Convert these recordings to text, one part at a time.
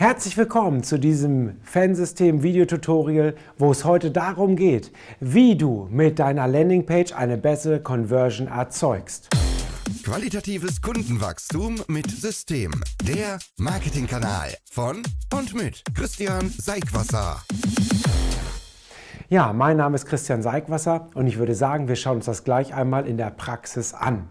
Herzlich willkommen zu diesem Fansystem Videotutorial, wo es heute darum geht, wie du mit deiner Landingpage eine bessere Conversion erzeugst. Qualitatives Kundenwachstum mit System. Der Marketingkanal von und mit Christian Seigwasser. Ja, mein Name ist Christian Seigwasser und ich würde sagen, wir schauen uns das gleich einmal in der Praxis an.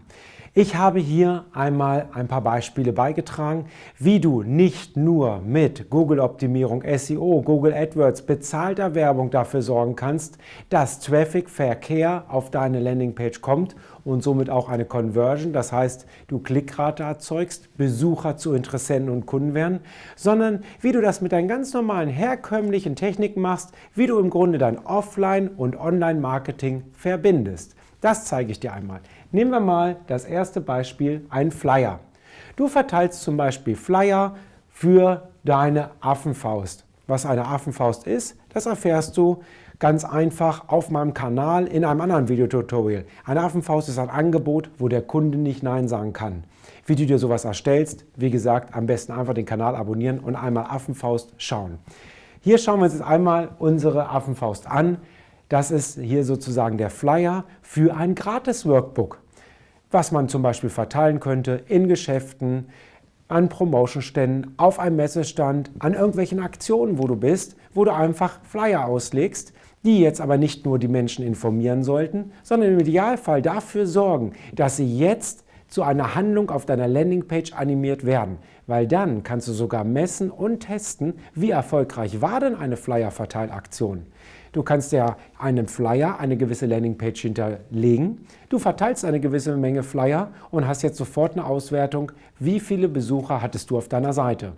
Ich habe hier einmal ein paar Beispiele beigetragen, wie du nicht nur mit Google-Optimierung, SEO, Google AdWords, bezahlter Werbung dafür sorgen kannst, dass Traffic, Verkehr auf deine Landingpage kommt und somit auch eine Conversion, das heißt, du Klickrate erzeugst, Besucher zu Interessenten und Kunden werden, sondern wie du das mit deinen ganz normalen herkömmlichen Techniken machst, wie du im Grunde dein Offline- und Online-Marketing verbindest. Das zeige ich dir einmal. Nehmen wir mal das erste Beispiel, ein Flyer. Du verteilst zum Beispiel Flyer für deine Affenfaust. Was eine Affenfaust ist, das erfährst du ganz einfach auf meinem Kanal in einem anderen Videotutorial. Eine Affenfaust ist ein Angebot, wo der Kunde nicht Nein sagen kann. Wie du dir sowas erstellst, wie gesagt, am besten einfach den Kanal abonnieren und einmal Affenfaust schauen. Hier schauen wir uns jetzt einmal unsere Affenfaust an. Das ist hier sozusagen der Flyer für ein Gratis-Workbook, was man zum Beispiel verteilen könnte in Geschäften, an Promotionständen, auf einem Messestand, an irgendwelchen Aktionen, wo du bist, wo du einfach Flyer auslegst, die jetzt aber nicht nur die Menschen informieren sollten, sondern im Idealfall dafür sorgen, dass sie jetzt zu einer Handlung auf deiner Landingpage animiert werden, weil dann kannst du sogar messen und testen, wie erfolgreich war denn eine Flyer-Verteilaktion. Du kannst ja einem Flyer eine gewisse Landingpage hinterlegen. Du verteilst eine gewisse Menge Flyer und hast jetzt sofort eine Auswertung, wie viele Besucher hattest du auf deiner Seite.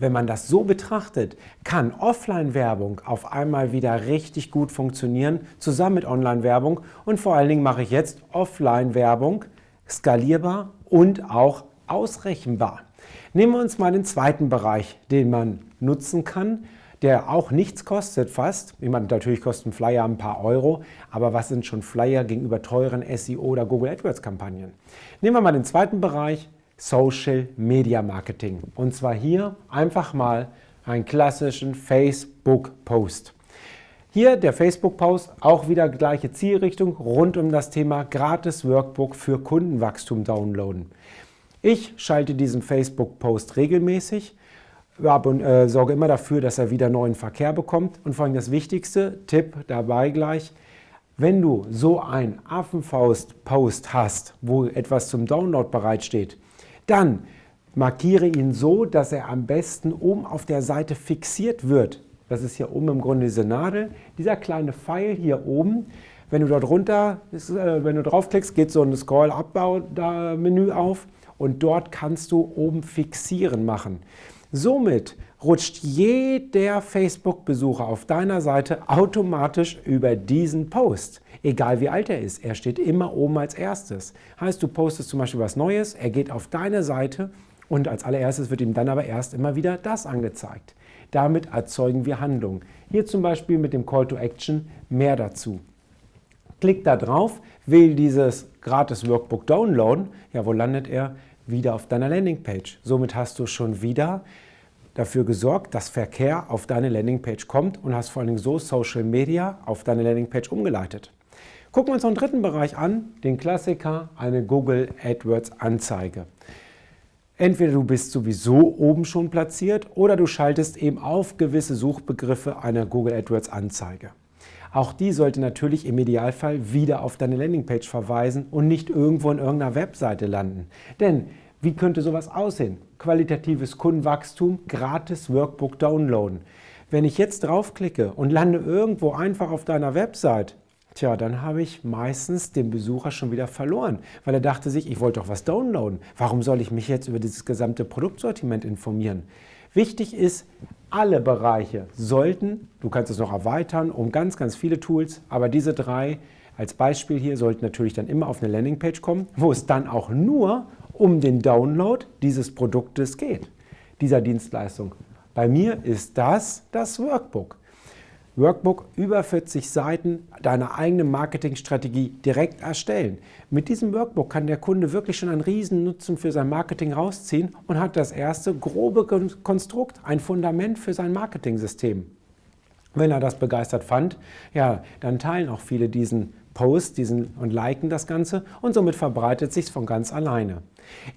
Wenn man das so betrachtet, kann Offline-Werbung auf einmal wieder richtig gut funktionieren, zusammen mit Online-Werbung. Und vor allen Dingen mache ich jetzt Offline-Werbung skalierbar und auch ausrechenbar. Nehmen wir uns mal den zweiten Bereich, den man nutzen kann, der auch nichts kostet fast. Ich meine, natürlich kosten Flyer ein paar Euro, aber was sind schon Flyer gegenüber teuren SEO oder Google AdWords Kampagnen? Nehmen wir mal den zweiten Bereich, Social Media Marketing. Und zwar hier einfach mal einen klassischen Facebook-Post. Hier der Facebook-Post, auch wieder gleiche Zielrichtung, rund um das Thema gratis Workbook für Kundenwachstum downloaden. Ich schalte diesen Facebook-Post regelmäßig äh, sorge immer dafür, dass er wieder neuen Verkehr bekommt. Und vor allem das wichtigste, Tipp dabei gleich, wenn du so ein Affenfaust-Post hast, wo etwas zum Download bereitsteht, dann markiere ihn so, dass er am besten oben auf der Seite fixiert wird. Das ist hier oben im Grunde diese Nadel. Dieser kleine Pfeil hier oben, wenn du dort runter, äh, wenn du draufklickst, geht so ein Scroll-Up-Menü auf und dort kannst du oben fixieren machen. Somit rutscht jeder Facebook-Besucher auf deiner Seite automatisch über diesen Post. Egal wie alt er ist, er steht immer oben als erstes. Heißt, du postest zum Beispiel was Neues, er geht auf deine Seite und als allererstes wird ihm dann aber erst immer wieder das angezeigt. Damit erzeugen wir Handlung. Hier zum Beispiel mit dem Call to Action mehr dazu. Klick da drauf, wähl dieses gratis Workbook downloaden. Ja, wo landet er? wieder auf deiner Landingpage. Somit hast du schon wieder dafür gesorgt, dass Verkehr auf deine Landingpage kommt und hast vor allem so Social Media auf deine Landingpage umgeleitet. Gucken wir uns noch einen dritten Bereich an, den Klassiker, eine Google AdWords Anzeige. Entweder du bist sowieso oben schon platziert oder du schaltest eben auf gewisse Suchbegriffe eine Google AdWords Anzeige. Auch die sollte natürlich im Idealfall wieder auf deine Landingpage verweisen und nicht irgendwo in irgendeiner Webseite landen. Denn wie könnte sowas aussehen? Qualitatives Kundenwachstum, gratis Workbook downloaden. Wenn ich jetzt draufklicke und lande irgendwo einfach auf deiner Website, tja, dann habe ich meistens den Besucher schon wieder verloren, weil er dachte sich, ich wollte doch was downloaden. Warum soll ich mich jetzt über dieses gesamte Produktsortiment informieren? Wichtig ist, alle Bereiche sollten, du kannst es noch erweitern um ganz, ganz viele Tools, aber diese drei als Beispiel hier sollten natürlich dann immer auf eine Landingpage kommen, wo es dann auch nur um den Download dieses Produktes geht, dieser Dienstleistung. Bei mir ist das das Workbook. Workbook über 40 Seiten deine eigene Marketingstrategie direkt erstellen. Mit diesem Workbook kann der Kunde wirklich schon einen riesen Nutzen für sein Marketing rausziehen und hat das erste grobe Konstrukt, ein Fundament für sein Marketing-System. Wenn er das begeistert fand, ja, dann teilen auch viele diesen Post diesen, und liken das Ganze und somit verbreitet sich von ganz alleine.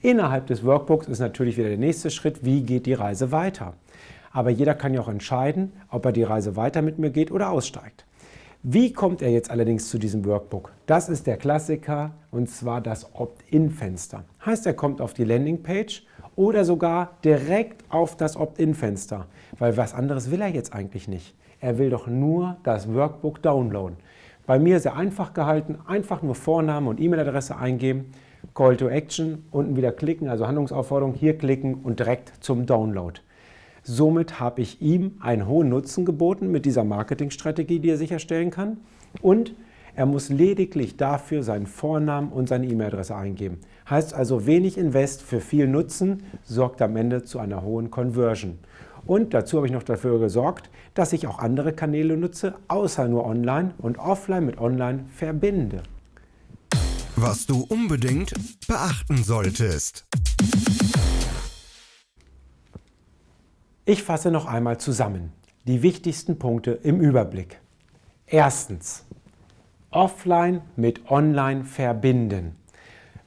Innerhalb des Workbooks ist natürlich wieder der nächste Schritt, wie geht die Reise weiter. Aber jeder kann ja auch entscheiden, ob er die Reise weiter mit mir geht oder aussteigt. Wie kommt er jetzt allerdings zu diesem Workbook? Das ist der Klassiker und zwar das Opt-in-Fenster. Heißt, er kommt auf die Landingpage oder sogar direkt auf das Opt-in-Fenster, weil was anderes will er jetzt eigentlich nicht. Er will doch nur das Workbook downloaden. Bei mir sehr einfach gehalten, einfach nur Vorname und E-Mail-Adresse eingeben, Call to Action, unten wieder klicken, also Handlungsaufforderung, hier klicken und direkt zum Download. Somit habe ich ihm einen hohen Nutzen geboten mit dieser Marketingstrategie, die er sicherstellen kann. Und er muss lediglich dafür seinen Vornamen und seine E-Mail-Adresse eingeben. Heißt also, wenig Invest für viel Nutzen sorgt am Ende zu einer hohen Conversion. Und dazu habe ich noch dafür gesorgt, dass ich auch andere Kanäle nutze, außer nur online und offline mit online verbinde. Was du unbedingt beachten solltest. Ich fasse noch einmal zusammen die wichtigsten Punkte im Überblick. Erstens, offline mit online verbinden.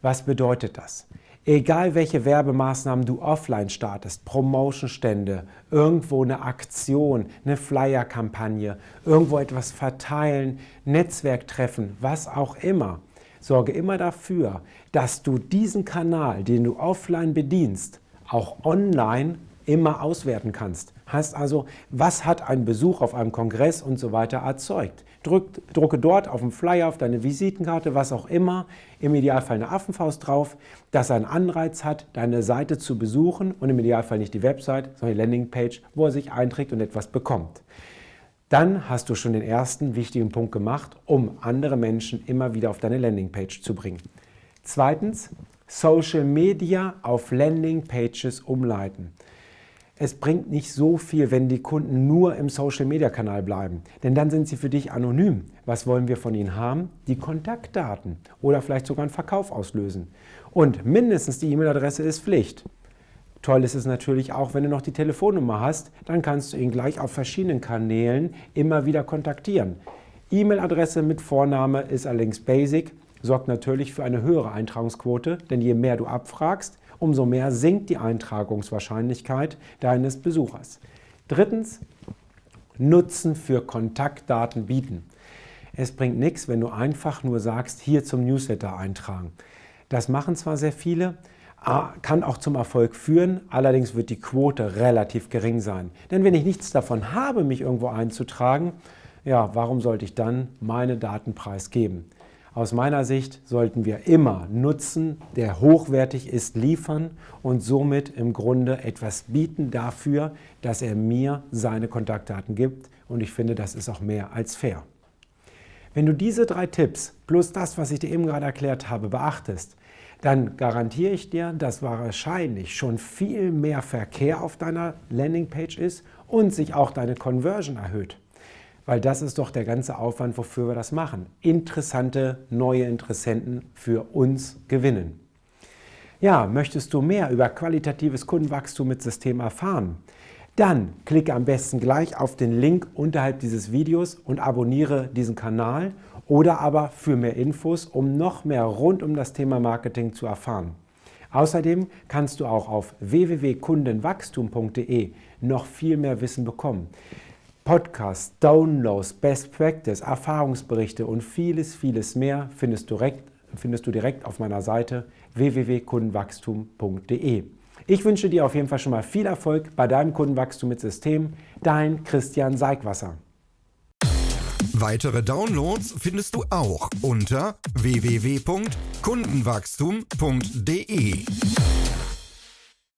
Was bedeutet das? Egal welche Werbemaßnahmen du offline startest, Promotionstände, irgendwo eine Aktion, eine Flyer-Kampagne, irgendwo etwas verteilen, Netzwerktreffen, was auch immer, sorge immer dafür, dass du diesen Kanal, den du offline bedienst, auch online immer auswerten kannst. Heißt also, was hat ein Besuch auf einem Kongress und so weiter erzeugt? Drück, drucke dort auf dem Flyer, auf deine Visitenkarte, was auch immer, im Idealfall eine Affenfaust drauf, dass er einen Anreiz hat, deine Seite zu besuchen und im Idealfall nicht die Website, sondern die Landingpage, wo er sich einträgt und etwas bekommt. Dann hast du schon den ersten wichtigen Punkt gemacht, um andere Menschen immer wieder auf deine Landingpage zu bringen. Zweitens, Social Media auf Landingpages umleiten. Es bringt nicht so viel, wenn die Kunden nur im Social-Media-Kanal bleiben, denn dann sind sie für dich anonym. Was wollen wir von ihnen haben? Die Kontaktdaten oder vielleicht sogar einen Verkauf auslösen. Und mindestens die E-Mail-Adresse ist Pflicht. Toll ist es natürlich auch, wenn du noch die Telefonnummer hast, dann kannst du ihn gleich auf verschiedenen Kanälen immer wieder kontaktieren. E-Mail-Adresse mit Vorname ist allerdings basic, sorgt natürlich für eine höhere Eintragungsquote, denn je mehr du abfragst, umso mehr sinkt die Eintragungswahrscheinlichkeit deines Besuchers. Drittens, Nutzen für Kontaktdaten bieten. Es bringt nichts, wenn du einfach nur sagst, hier zum Newsletter eintragen. Das machen zwar sehr viele, kann auch zum Erfolg führen, allerdings wird die Quote relativ gering sein. Denn wenn ich nichts davon habe, mich irgendwo einzutragen, ja, warum sollte ich dann meine Daten preisgeben? Aus meiner Sicht sollten wir immer Nutzen, der hochwertig ist, liefern und somit im Grunde etwas bieten dafür, dass er mir seine Kontaktdaten gibt. Und ich finde, das ist auch mehr als fair. Wenn du diese drei Tipps plus das, was ich dir eben gerade erklärt habe, beachtest, dann garantiere ich dir, dass wahrscheinlich schon viel mehr Verkehr auf deiner Landingpage ist und sich auch deine Conversion erhöht. Weil das ist doch der ganze Aufwand, wofür wir das machen. Interessante neue Interessenten für uns gewinnen. Ja, möchtest du mehr über qualitatives Kundenwachstum mit System erfahren? Dann klicke am besten gleich auf den Link unterhalb dieses Videos und abonniere diesen Kanal oder aber für mehr Infos, um noch mehr rund um das Thema Marketing zu erfahren. Außerdem kannst du auch auf www.kundenwachstum.de noch viel mehr Wissen bekommen. Podcasts, Downloads, Best Practice, Erfahrungsberichte und vieles, vieles mehr findest du direkt, findest du direkt auf meiner Seite www.kundenwachstum.de. Ich wünsche dir auf jeden Fall schon mal viel Erfolg bei deinem Kundenwachstum mit System. Dein Christian Seigwasser. Weitere Downloads findest du auch unter www.kundenwachstum.de.